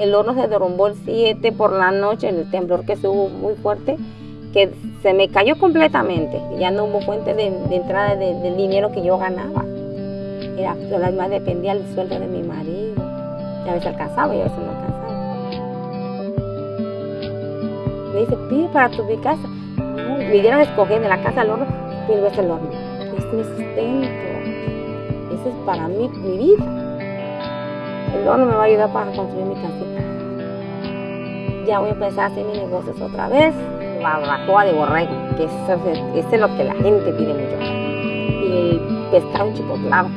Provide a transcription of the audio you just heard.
El horno se derrumbó el 7 por la noche, el temblor que hubo muy fuerte, que se me cayó completamente. Ya no hubo fuente de, entrada del dinero que yo ganaba. Era, además dependía del sueldo de mi marido. Ya a veces alcanzaba y a veces no alcanzaba. Me dice, pide para tu mi casa. me dieron a escoger de la casa al horno, pero es el horno. Es mi sustento. Ese es para mí, mi vida. El horno me va a ayudar para construir mi casita. Ya voy a empezar a hacer mis negocios otra vez. Barbacoa de borrego, que eso, es lo que la gente pide mucho. Y pescado chipotlado.